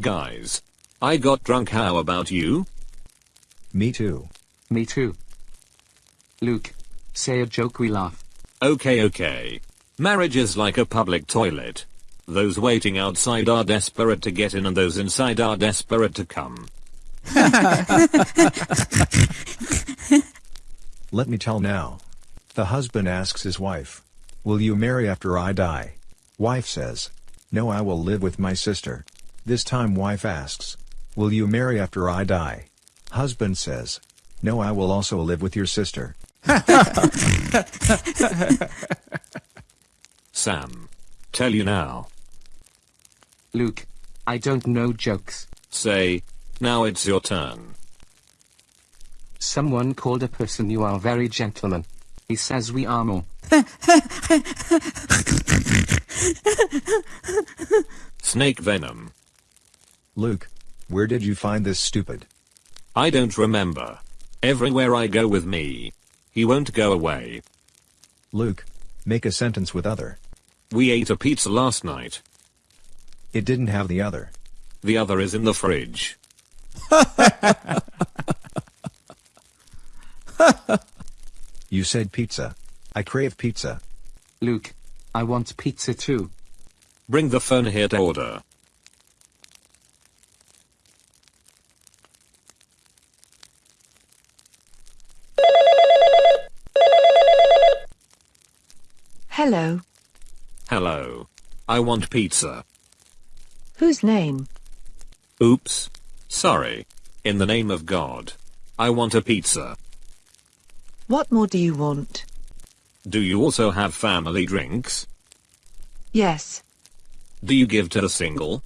Guys. I got drunk how about you? Me too. Me too. Luke. Say a joke we laugh. Okay okay. Marriage is like a public toilet. Those waiting outside are desperate to get in and those inside are desperate to come. Let me tell now. The husband asks his wife. Will you marry after I die? Wife says. No I will live with my sister. This time wife asks. Will you marry after I die? Husband says. No I will also live with your sister. Sam. Tell you now. Luke. I don't know jokes. Say. Now it's your turn. Someone called a person you are very gentleman. He says we are more. Snake venom. Luke. Where did you find this stupid? I don't remember. Everywhere I go with me. He won't go away. Luke. Make a sentence with other. We ate a pizza last night. It didn't have the other. The other is in the fridge. You said pizza. I crave pizza. Luke. I want pizza too. Bring the phone here to order. Hello. Hello. I want pizza. Whose name? Oops. Sorry. In the name of God. I want a pizza. What more do you want? Do you also have family drinks? Yes. Do you give to the single?